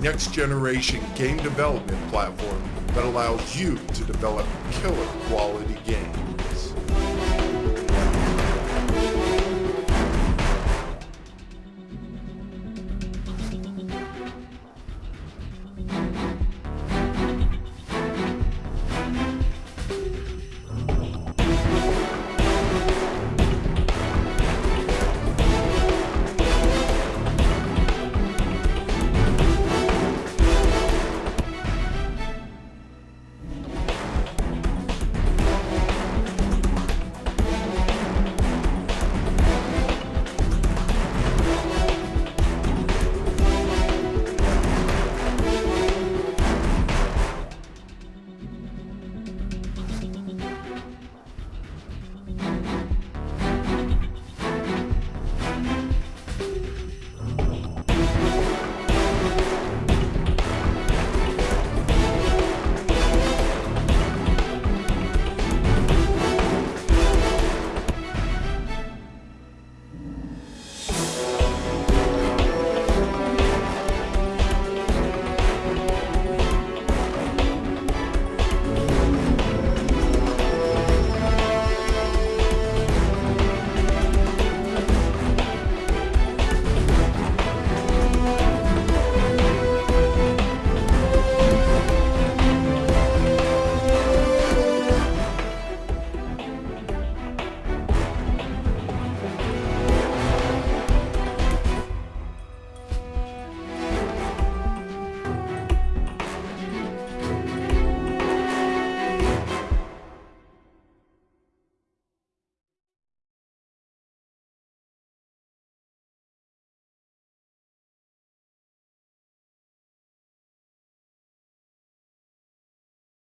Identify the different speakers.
Speaker 1: next generation gain